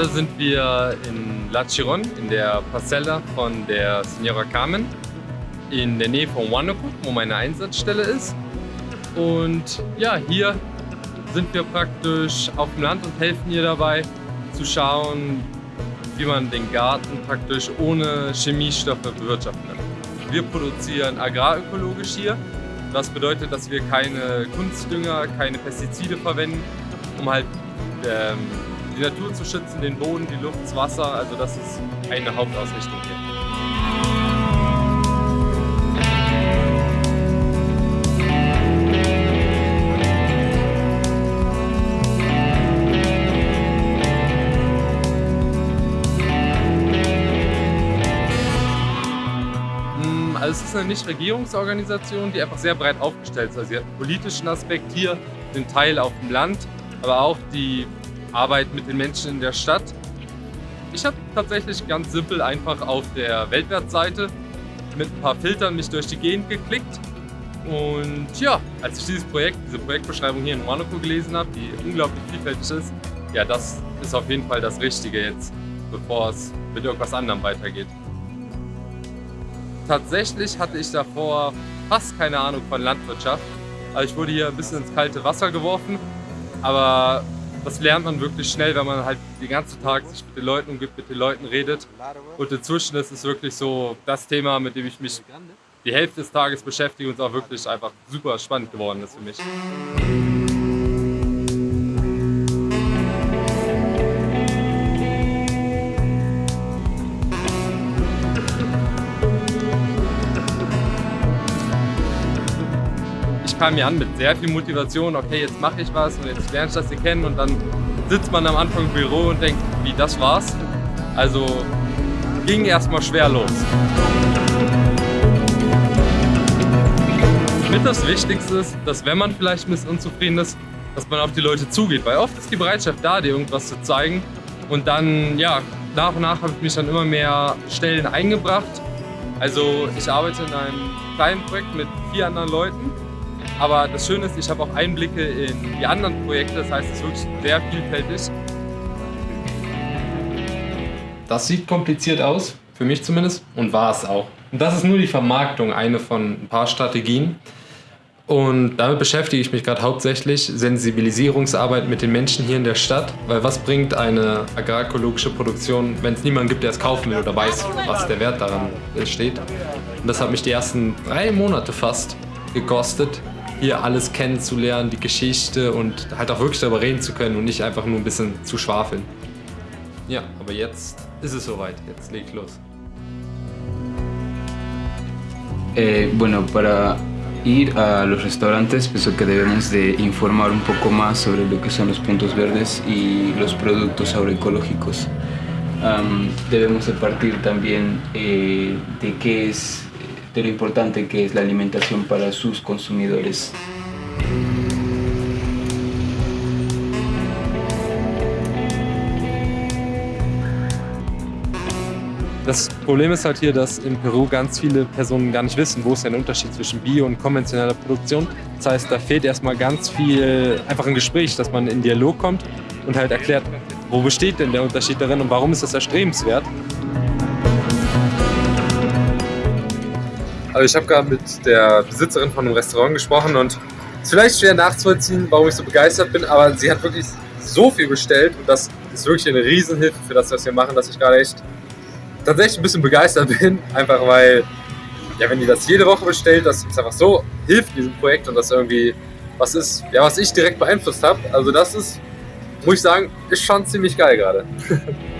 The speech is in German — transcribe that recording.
Gerade sind wir in La Chiron, in der Parcella von der Signora Carmen, in der Nähe von Huánuco, wo meine Einsatzstelle ist. Und ja, hier sind wir praktisch auf dem Land und helfen ihr dabei zu schauen, wie man den Garten praktisch ohne Chemiestoffe bewirtschaften kann. Wir produzieren agrarökologisch hier. Das bedeutet, dass wir keine Kunstdünger, keine Pestizide verwenden, um halt ähm, die Natur zu schützen, den Boden, die Luft, das Wasser. Also das ist eine Hauptausrichtung hier. Mm, Also es ist eine Nichtregierungsorganisation, die einfach sehr breit aufgestellt ist. Also sie hat einen politischen Aspekt hier, den Teil auf dem Land, aber auch die Arbeit mit den Menschen in der Stadt. Ich habe tatsächlich ganz simpel einfach auf der Weltwertseite mit ein paar Filtern mich durch die Gegend geklickt. Und ja, als ich dieses Projekt, diese Projektbeschreibung hier in Monaco gelesen habe, die unglaublich vielfältig ist, ja, das ist auf jeden Fall das Richtige jetzt, bevor es mit irgendwas anderem weitergeht. Tatsächlich hatte ich davor fast keine Ahnung von Landwirtschaft. Also ich wurde hier ein bisschen ins kalte Wasser geworfen, aber das lernt man wirklich schnell, wenn man halt den ganzen Tag sich mit den Leuten umgibt, mit den Leuten redet. Und inzwischen ist es wirklich so das Thema, mit dem ich mich die Hälfte des Tages beschäftige und es auch wirklich einfach super spannend geworden ist für mich. Kam hier an mit sehr viel Motivation, okay, jetzt mache ich was und jetzt lerne ich das hier kennen und dann sitzt man am Anfang im Büro und denkt, wie, das war's? Also ging erstmal schwer los. Mit das Wichtigste ist, dass wenn man vielleicht ein bisschen unzufrieden ist, dass man auf die Leute zugeht, weil oft ist die Bereitschaft da, dir irgendwas zu zeigen und dann, ja, nach und nach habe ich mich dann immer mehr Stellen eingebracht. Also ich arbeite in einem kleinen Projekt mit vier anderen Leuten aber das Schöne ist, ich habe auch Einblicke in die anderen Projekte, das heißt, es ist wirklich sehr vielfältig. Das sieht kompliziert aus, für mich zumindest, und war es auch. Und das ist nur die Vermarktung, eine von ein paar Strategien. Und damit beschäftige ich mich gerade hauptsächlich, Sensibilisierungsarbeit mit den Menschen hier in der Stadt. Weil was bringt eine agrarökologische Produktion, wenn es niemanden gibt, der es kaufen will oder weiß, was der Wert daran steht. Und das hat mich die ersten drei Monate fast gekostet, hier alles kennenzulernen, die Geschichte und halt auch wirklich darüber reden zu können und nicht einfach nur ein bisschen zu schwafeln. Ja, aber jetzt ist es soweit, jetzt leg los. Eh, bueno, para ir a los restaurantes pienso que debemos de informar un poco más sobre lo que son los puntos verdes y los productos agroecológicos. Am, debemos de partir también eh, de qué es, de lo importante que es la alimentación para sus consumidores. Das Problem ist halt hier, dass in Peru ganz viele Personen gar nicht wissen, wo ist der Unterschied zwischen Bio- und konventioneller Produktion. Das heißt, da fehlt erstmal ganz viel einfach ein Gespräch, dass man in Dialog kommt und halt erklärt, wo besteht denn der Unterschied darin und warum ist das erstrebenswert. Also ich habe gerade mit der Besitzerin von einem Restaurant gesprochen und es ist vielleicht schwer nachzuvollziehen, warum ich so begeistert bin, aber sie hat wirklich so viel bestellt und das ist wirklich eine Riesenhilfe für das, was wir machen, dass ich gerade echt tatsächlich ein bisschen begeistert bin, einfach weil, ja, wenn die das jede Woche bestellt, das ist einfach so hilft diesem Projekt und das irgendwie was ist, ja, was ich direkt beeinflusst habe. Also das ist, muss ich sagen, ist schon ziemlich geil gerade.